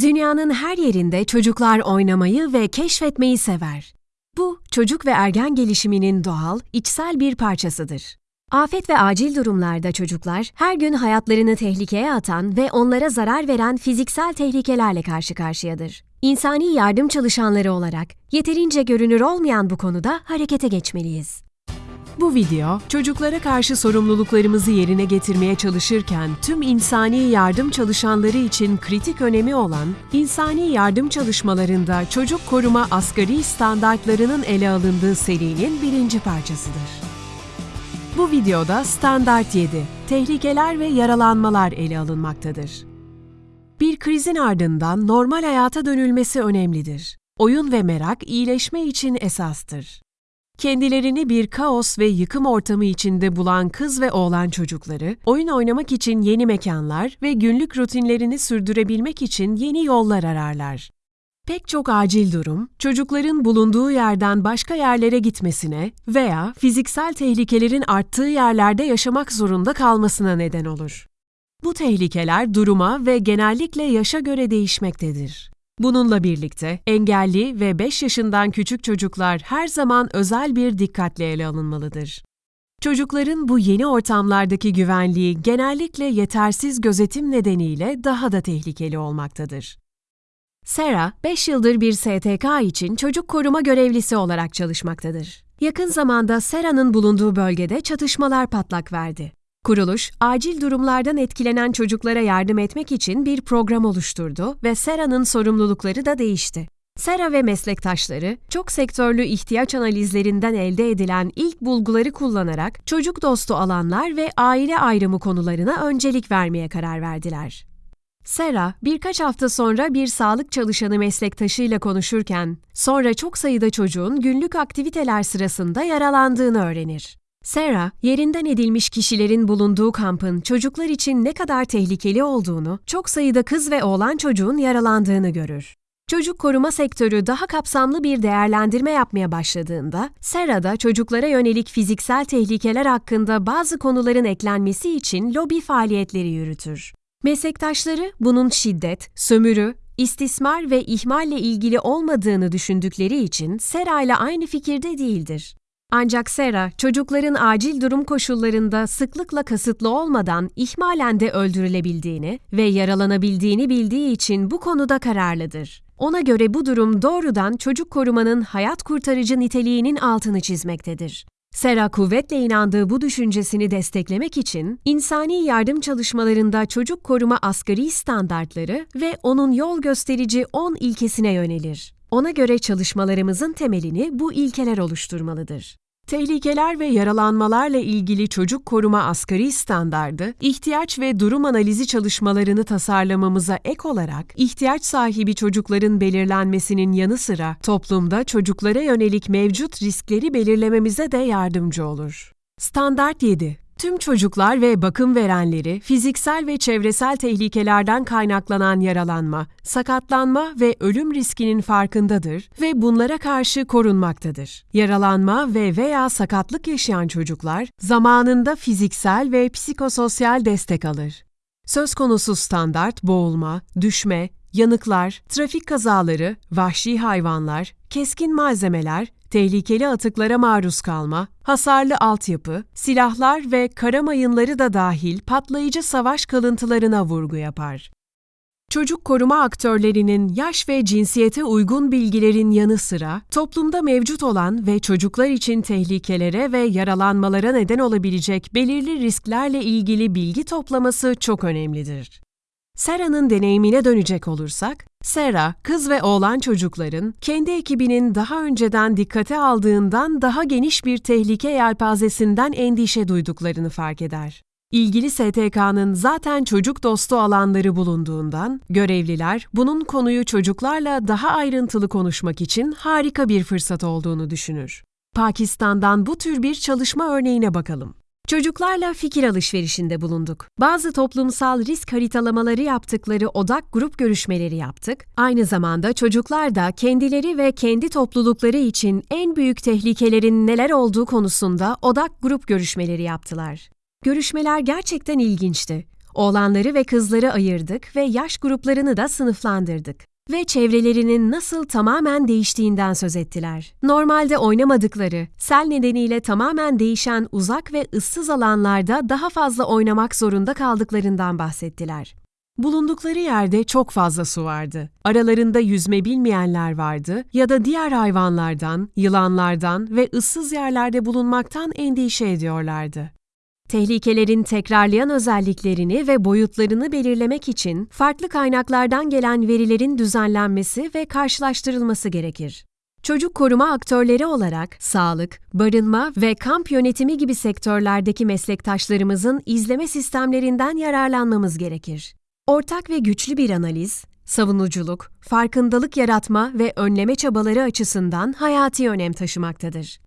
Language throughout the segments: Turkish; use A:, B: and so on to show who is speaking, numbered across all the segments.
A: Dünyanın her yerinde çocuklar oynamayı ve keşfetmeyi sever. Bu, çocuk ve ergen gelişiminin doğal, içsel bir parçasıdır. Afet ve acil durumlarda çocuklar her gün hayatlarını tehlikeye atan ve onlara zarar veren fiziksel tehlikelerle karşı karşıyadır. İnsani yardım çalışanları olarak yeterince görünür olmayan bu konuda harekete geçmeliyiz.
B: Bu video, çocuklara karşı sorumluluklarımızı yerine getirmeye çalışırken tüm insani yardım çalışanları için kritik önemi olan insani yardım çalışmalarında çocuk koruma asgari standartlarının ele alındığı serinin birinci parçasıdır. Bu videoda Standart 7, tehlikeler ve yaralanmalar ele alınmaktadır. Bir krizin ardından normal hayata dönülmesi önemlidir. Oyun ve merak iyileşme için esastır. Kendilerini bir kaos ve yıkım ortamı içinde bulan kız ve oğlan çocukları, oyun oynamak için yeni mekanlar ve günlük rutinlerini sürdürebilmek için yeni yollar ararlar. Pek çok acil durum, çocukların bulunduğu yerden başka yerlere gitmesine veya fiziksel tehlikelerin arttığı yerlerde yaşamak zorunda kalmasına neden olur. Bu tehlikeler duruma ve genellikle yaşa göre değişmektedir. Bununla birlikte engelli ve 5 yaşından küçük çocuklar her zaman özel bir dikkatle ele alınmalıdır. Çocukların bu yeni ortamlardaki güvenliği genellikle yetersiz gözetim nedeniyle daha da tehlikeli olmaktadır.
A: Sera, 5 yıldır bir STK için çocuk koruma görevlisi olarak çalışmaktadır. Yakın zamanda Sera'nın bulunduğu bölgede çatışmalar patlak verdi. Kuruluş, acil durumlardan etkilenen çocuklara yardım etmek için bir program oluşturdu ve Sera'nın sorumlulukları da değişti. Sera ve meslektaşları, çok sektörlü ihtiyaç analizlerinden elde edilen ilk bulguları kullanarak çocuk dostu alanlar ve aile ayrımı konularına öncelik vermeye karar verdiler. Sera, birkaç hafta sonra bir sağlık çalışanı meslektaşıyla konuşurken, sonra çok sayıda çocuğun günlük aktiviteler sırasında yaralandığını öğrenir. Sarah, yerinden edilmiş kişilerin bulunduğu kampın çocuklar için ne kadar tehlikeli olduğunu, çok sayıda kız ve oğlan çocuğun yaralandığını görür. Çocuk koruma sektörü daha kapsamlı bir değerlendirme yapmaya başladığında, Sarah da çocuklara yönelik fiziksel tehlikeler hakkında bazı konuların eklenmesi için lobi faaliyetleri yürütür. Meslektaşları bunun şiddet, sömürü, istismar ve ihmalle ilgili olmadığını düşündükleri için Sera ile aynı fikirde değildir. Ancak Sera, çocukların acil durum koşullarında sıklıkla kasıtlı olmadan ihmalen de öldürülebildiğini ve yaralanabildiğini bildiği için bu konuda kararlıdır. Ona göre bu durum doğrudan çocuk korumanın hayat kurtarıcı niteliğinin altını çizmektedir. Sera kuvvetle inandığı bu düşüncesini desteklemek için insani yardım çalışmalarında çocuk koruma asgari standartları ve onun yol gösterici 10 ilkesine yönelir. Ona göre çalışmalarımızın temelini bu ilkeler oluşturmalıdır.
B: Tehlikeler ve yaralanmalarla ilgili çocuk koruma asgari standardı, ihtiyaç ve durum analizi çalışmalarını tasarlamamıza ek olarak, ihtiyaç sahibi çocukların belirlenmesinin yanı sıra toplumda çocuklara yönelik mevcut riskleri belirlememize de yardımcı olur. Standart 7 Tüm çocuklar ve bakım verenleri fiziksel ve çevresel tehlikelerden kaynaklanan yaralanma, sakatlanma ve ölüm riskinin farkındadır ve bunlara karşı korunmaktadır. Yaralanma ve veya sakatlık yaşayan çocuklar zamanında fiziksel ve psikososyal destek alır. Söz konusu standart boğulma, düşme, yanıklar, trafik kazaları, vahşi hayvanlar, keskin malzemeler, tehlikeli atıklara maruz kalma, hasarlı altyapı, silahlar ve kara mayınları da dahil patlayıcı savaş kalıntılarına vurgu yapar. Çocuk koruma aktörlerinin yaş ve cinsiyete uygun bilgilerin yanı sıra toplumda mevcut olan ve çocuklar için tehlikelere ve yaralanmalara neden olabilecek belirli risklerle ilgili bilgi toplaması çok önemlidir. Sera'nın deneyimine dönecek olursak, Sera, kız ve oğlan çocukların kendi ekibinin daha önceden dikkate aldığından daha geniş bir tehlike yelpazesinden endişe duyduklarını fark eder. İlgili STK'nın zaten çocuk dostu alanları bulunduğundan, görevliler bunun konuyu çocuklarla daha ayrıntılı konuşmak için harika bir fırsat olduğunu düşünür. Pakistan'dan bu tür bir çalışma örneğine bakalım. Çocuklarla fikir alışverişinde bulunduk. Bazı toplumsal risk haritalamaları yaptıkları odak grup görüşmeleri yaptık. Aynı zamanda çocuklar da kendileri ve kendi toplulukları için en büyük tehlikelerin neler olduğu konusunda odak grup görüşmeleri yaptılar. Görüşmeler gerçekten ilginçti.
A: Oğlanları ve kızları ayırdık ve yaş gruplarını da sınıflandırdık ve çevrelerinin nasıl tamamen değiştiğinden söz ettiler. Normalde oynamadıkları, sel nedeniyle tamamen değişen uzak ve ıssız alanlarda daha fazla oynamak zorunda kaldıklarından bahsettiler.
B: Bulundukları yerde çok fazla su vardı. Aralarında yüzme bilmeyenler vardı ya da diğer hayvanlardan, yılanlardan ve ıssız yerlerde bulunmaktan endişe ediyorlardı.
A: Tehlikelerin tekrarlayan özelliklerini ve boyutlarını belirlemek için farklı kaynaklardan gelen verilerin düzenlenmesi ve karşılaştırılması gerekir. Çocuk koruma aktörleri olarak sağlık, barınma ve kamp yönetimi gibi sektörlerdeki meslektaşlarımızın izleme sistemlerinden yararlanmamız gerekir. Ortak ve güçlü bir analiz, savunuculuk, farkındalık yaratma ve önleme çabaları açısından hayati önem taşımaktadır.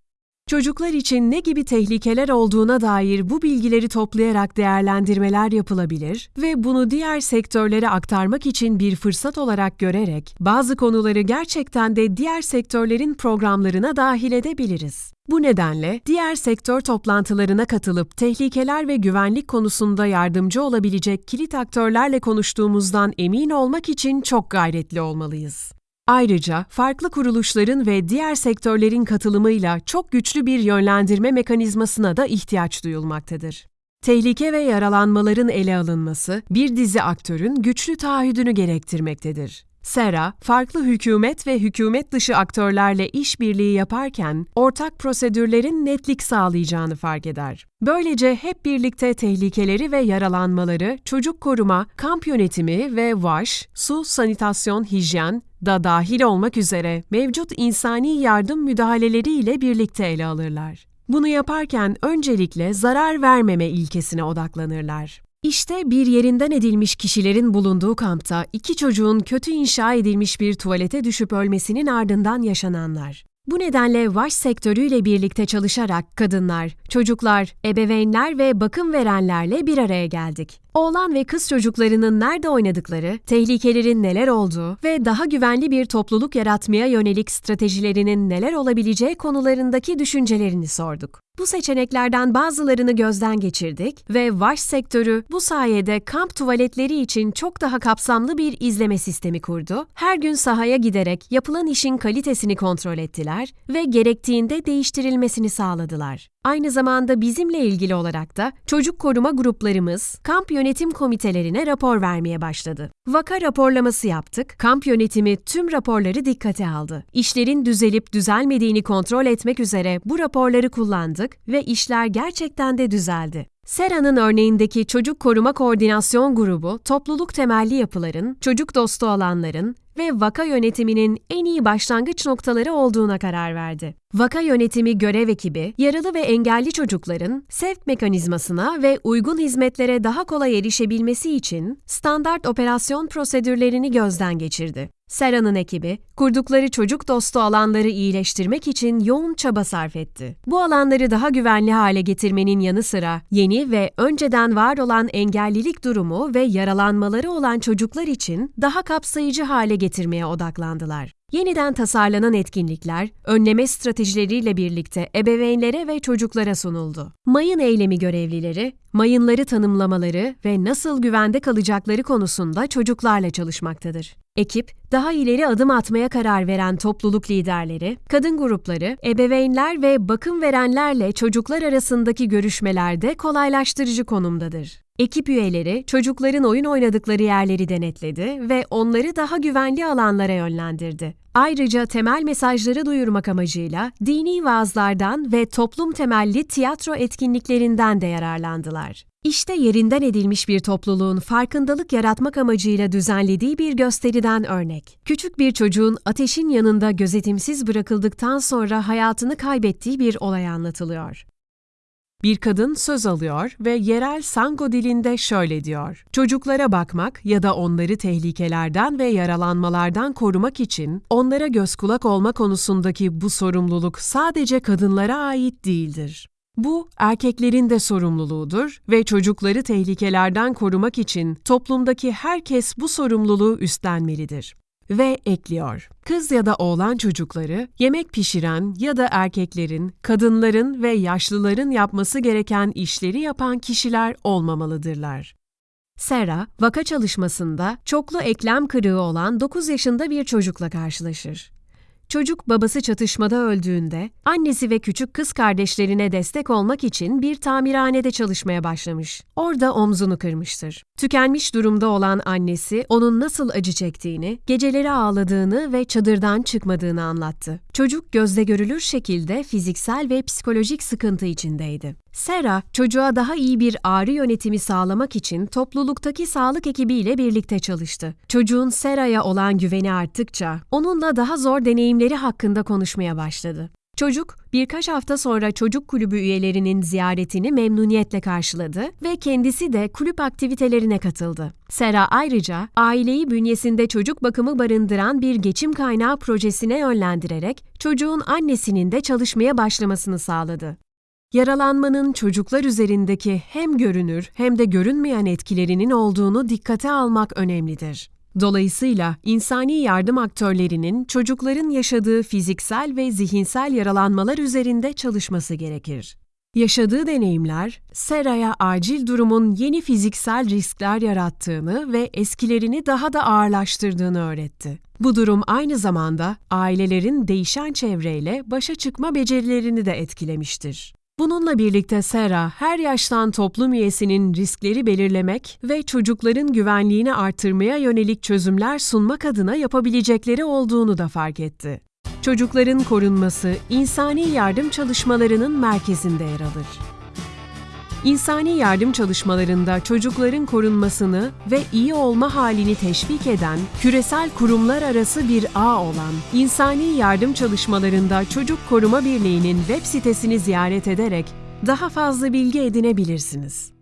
B: Çocuklar için ne gibi tehlikeler olduğuna dair bu bilgileri toplayarak değerlendirmeler yapılabilir ve bunu diğer sektörlere aktarmak için bir fırsat olarak görerek bazı konuları gerçekten de diğer sektörlerin programlarına dahil edebiliriz. Bu nedenle diğer sektör toplantılarına katılıp tehlikeler ve güvenlik konusunda yardımcı olabilecek kilit aktörlerle konuştuğumuzdan emin olmak için çok gayretli olmalıyız. Ayrıca farklı kuruluşların ve diğer sektörlerin katılımıyla çok güçlü bir yönlendirme mekanizmasına da ihtiyaç duyulmaktadır. Tehlike ve yaralanmaların ele alınması bir dizi aktörün güçlü taahhüdünü gerektirmektedir. SERA, farklı hükümet ve hükümet dışı aktörlerle işbirliği yaparken ortak prosedürlerin netlik sağlayacağını fark eder. Böylece hep birlikte tehlikeleri ve yaralanmaları çocuk koruma, kamp yönetimi ve VAŞ, su, sanitasyon, hijyen da dahil olmak üzere mevcut insani yardım müdahaleleri ile birlikte ele alırlar. Bunu yaparken öncelikle zarar vermeme ilkesine odaklanırlar. İşte bir yerinden edilmiş kişilerin bulunduğu kampta iki çocuğun kötü inşa edilmiş bir tuvalete düşüp ölmesinin ardından yaşananlar. Bu nedenle vaş sektörüyle birlikte çalışarak kadınlar, çocuklar, ebeveynler ve bakım verenlerle bir araya geldik. Oğlan ve kız çocuklarının nerede oynadıkları, tehlikelerin neler olduğu ve daha güvenli bir topluluk yaratmaya yönelik stratejilerinin neler olabileceği konularındaki düşüncelerini sorduk. Bu seçeneklerden bazılarını gözden geçirdik ve vaş sektörü bu sayede kamp tuvaletleri için çok daha kapsamlı bir izleme sistemi kurdu. Her gün sahaya giderek yapılan işin kalitesini kontrol ettiler ve gerektiğinde değiştirilmesini sağladılar. Aynı zamanda bizimle ilgili olarak da çocuk koruma gruplarımız kamp yönetim komitelerine rapor vermeye başladı. Vaka raporlaması yaptık, kamp yönetimi tüm raporları dikkate aldı. İşlerin düzelip düzelmediğini kontrol etmek üzere bu raporları kullandık ve işler gerçekten de düzeldi. Sera'nın örneğindeki Çocuk Koruma Koordinasyon Grubu, topluluk temelli yapıların, çocuk dostu alanların ve vaka yönetiminin en iyi başlangıç noktaları olduğuna karar verdi. Vaka yönetimi görev ekibi, yaralı ve engelli çocukların sevk mekanizmasına ve uygun hizmetlere daha kolay erişebilmesi için standart operasyon prosedürlerini gözden geçirdi. Sera'nın ekibi, kurdukları çocuk dostu alanları iyileştirmek için yoğun çaba sarf etti. Bu alanları daha güvenli hale getirmenin yanı sıra yeni ve önceden var olan engellilik durumu ve yaralanmaları olan çocuklar için daha kapsayıcı hale getirmeye odaklandılar. Yeniden tasarlanan etkinlikler, önleme stratejileriyle birlikte ebeveynlere ve çocuklara sunuldu. Mayın eylemi görevlileri, mayınları tanımlamaları ve nasıl güvende kalacakları konusunda çocuklarla çalışmaktadır. Ekip, daha ileri adım atmaya karar veren topluluk liderleri, kadın grupları, ebeveynler ve bakım verenlerle çocuklar arasındaki görüşmelerde kolaylaştırıcı konumdadır. Ekip üyeleri çocukların oyun oynadıkları yerleri denetledi ve onları daha güvenli alanlara yönlendirdi. Ayrıca temel mesajları duyurmak amacıyla dini vaazlardan ve toplum temelli tiyatro etkinliklerinden de yararlandılar. İşte yerinden edilmiş bir topluluğun farkındalık yaratmak amacıyla düzenlediği bir gösteriden örnek. Küçük bir çocuğun ateşin yanında gözetimsiz bırakıldıktan sonra hayatını kaybettiği bir olay anlatılıyor. Bir kadın söz alıyor ve yerel Sango dilinde şöyle diyor. Çocuklara bakmak ya da onları tehlikelerden ve yaralanmalardan korumak için onlara göz kulak olma konusundaki bu sorumluluk sadece kadınlara ait değildir. Bu erkeklerin de sorumluluğudur ve çocukları tehlikelerden korumak için toplumdaki herkes bu sorumluluğu üstlenmelidir ve ekliyor. Kız ya da oğlan çocukları yemek pişiren ya da erkeklerin, kadınların ve yaşlıların yapması gereken işleri yapan kişiler olmamalıdırlar.
A: Sera, vaka çalışmasında çoklu eklem kırığı olan 9 yaşında bir çocukla karşılaşır. Çocuk babası çatışmada öldüğünde annesi ve küçük kız kardeşlerine destek olmak için bir tamirhanede çalışmaya başlamış. Orada omzunu kırmıştır. Tükenmiş durumda olan annesi onun nasıl acı çektiğini, geceleri ağladığını ve çadırdan çıkmadığını anlattı. Çocuk gözle görülür şekilde fiziksel ve psikolojik sıkıntı içindeydi. Sera, çocuğa daha iyi bir ağrı yönetimi sağlamak için topluluktaki sağlık ekibiyle birlikte çalıştı. Çocuğun Sera'ya olan güveni arttıkça onunla daha zor deneyimleri hakkında konuşmaya başladı. Çocuk birkaç hafta sonra çocuk kulübü üyelerinin ziyaretini memnuniyetle karşıladı ve kendisi de kulüp aktivitelerine katıldı. Sera ayrıca aileyi bünyesinde çocuk bakımı barındıran bir geçim kaynağı projesine yönlendirerek çocuğun annesinin de çalışmaya başlamasını sağladı. Yaralanmanın çocuklar üzerindeki hem görünür hem de görünmeyen etkilerinin olduğunu dikkate almak önemlidir. Dolayısıyla insani yardım aktörlerinin çocukların yaşadığı fiziksel ve zihinsel yaralanmalar üzerinde çalışması gerekir. Yaşadığı deneyimler, Sera'ya acil durumun yeni fiziksel riskler yarattığını ve eskilerini daha da ağırlaştırdığını öğretti. Bu durum aynı zamanda ailelerin değişen çevreyle başa çıkma becerilerini de etkilemiştir. Bununla birlikte Sera, her yaştan toplum üyesinin riskleri belirlemek ve çocukların güvenliğini artırmaya yönelik çözümler sunmak adına yapabilecekleri olduğunu da fark etti. Çocukların korunması, insani yardım çalışmalarının merkezinde yer alır. İnsani yardım çalışmalarında çocukların korunmasını ve iyi olma halini teşvik eden, küresel kurumlar arası bir ağ olan İnsani Yardım Çalışmalarında Çocuk Koruma Birliği'nin web sitesini ziyaret ederek daha fazla bilgi edinebilirsiniz.